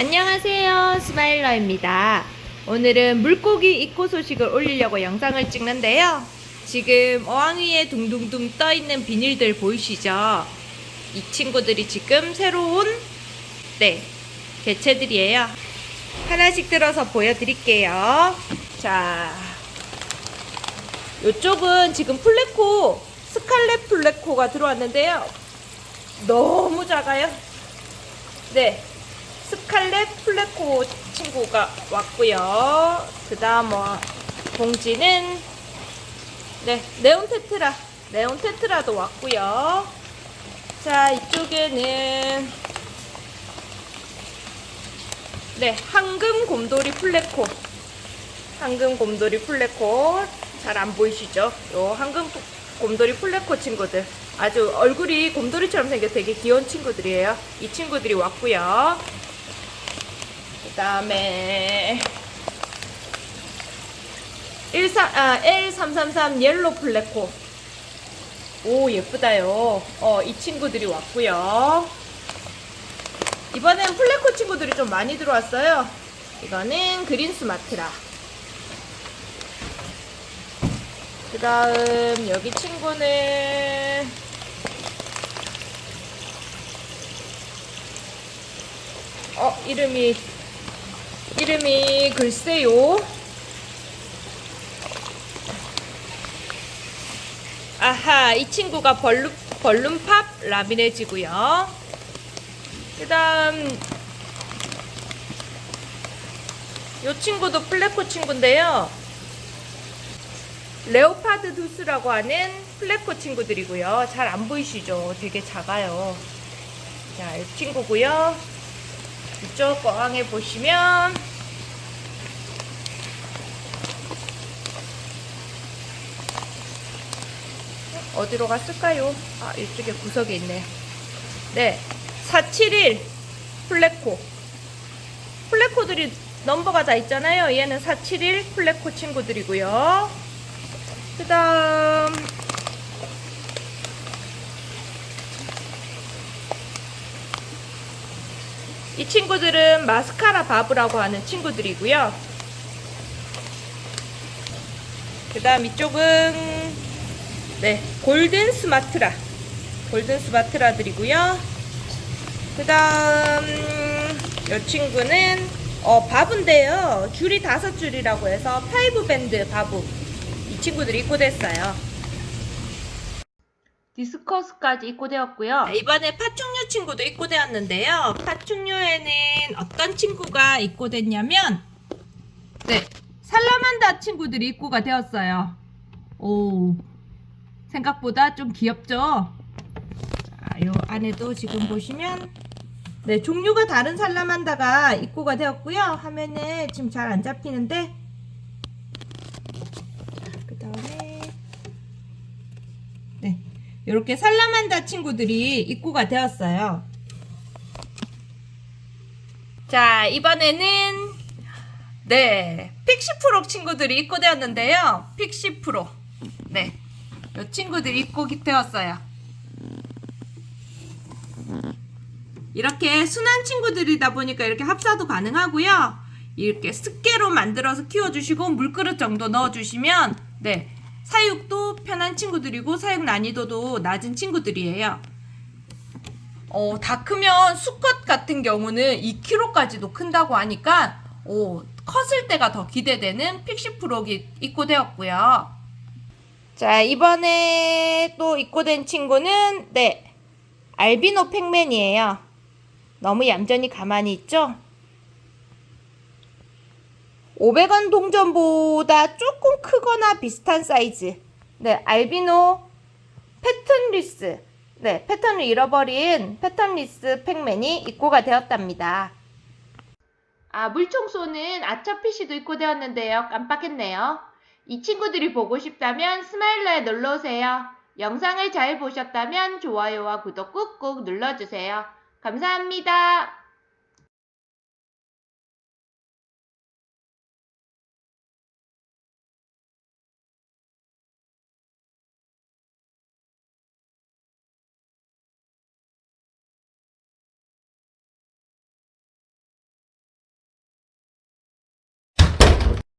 안녕하세요. 스마일러입니다. 오늘은 물고기 입고 소식을 올리려고 영상을 찍는데요. 지금 어항 위에 둥둥둥 떠있는 비닐들 보이시죠? 이 친구들이 지금 새로운 네 개체들이에요. 하나씩 들어서 보여드릴게요. 자 이쪽은 지금 플레코 스칼렛 플레코가 들어왔는데요. 너무 작아요. 네 scarlet pleco 친구가 왔고요. 그 다음 뭐 봉지는 네 neon tetra neon tetra도 왔고요. 자 이쪽에는 네 황금 곰돌이 pleco 황금 곰돌이 pleco 잘 안 보이시죠? 요 황금 곰돌이 pleco 친구들 아주 얼굴이 곰돌이처럼 생겨 되게 귀여운 친구들이에요. 이 친구들이 왔고요. 그 다음에 13, 아, L333 yellow pleco 오 예쁘다요. 어, 이 친구들이 왔고요. 이번엔 pleco 친구들이 좀 많이 들어왔어요. 이거는 green Sumatra. 그 다음 여기 친구는 어 이름이 이름이 글쎄요. 아하, 이 친구가 벌룬, 벌룬팝 라미네지고요. 그 다음, 이 친구도 플레코 친구인데요. 레오파드 두스라고 하는 플레코 친구들이고요. 잘 안 보이시죠? 되게 작아요. 자, 이 친구고요. 이쪽 어항에 보시면 어디로 갔을까요? 아 이쪽에 구석에 있네 네471 pleco pleco들이 넘버가 다 있잖아요 얘는 471 pleco 친구들이고요 그 다음 이 친구들은 mascara barb라고 하는 친구들이고요. 그 다음 이쪽은 네 golden Sumatra golden Sumatra들이고요. 그 다음 이 친구는 어 barb인데요. 줄이 다섯 줄이라고 해서 five band barb 이 친구들이 입고됐어요. discus까지 입고되었고요. 이번에 파충류 친구도 입고되었는데요. 파충류에는 어떤 친구가 입고됐냐면 네, salamander 친구들이 입고가 되었어요. 오, 생각보다 좀 귀엽죠? 자, 요 안에도 지금 보시면 네, 종류가 다른 살라만다가 입고가 되었고요. 화면에 지금 잘 안 잡히는데 그 다음에 네, 이렇게 살라만다 친구들이 입고가 되었어요. 자, 이번에는 네, 픽시프로 친구들이 입고되었는데요. 픽시프로. 네, 이 친구들이 입고기 되었어요. 이렇게 순한 친구들이다 보니까 이렇게 합사도 가능하고요. 이렇게 습계로 만들어서 키워주시고 물그릇 정도 넣어주시면 네, 사육도 편한 친구들이고 사육 난이도도 낮은 친구들이에요. 어, 다 크면 수컷 같은 경우는 2kg까지도 큰다고 하니까 어, 컸을 때가 더 기대되는 픽시프록이 입고되었고요. 자 이번에 또 입고 된 친구는 네 알비노 Pacman이에요. 너무 얌전히 가만히 있죠? 500원 동전보다 조금 크거나 비슷한 사이즈. 네, 알비노 patternless. 네, 패턴을 잃어버린 patternless Pacman이 입고가 되었답니다. 아, 물총 쏘는 archerfish도 입고 되었는데요. 깜빡했네요. 이 친구들이 보고 싶다면 스마일러에 놀러오세요. 영상을 잘 보셨다면 좋아요와 구독 꾹꾹 눌러주세요. 감사합니다.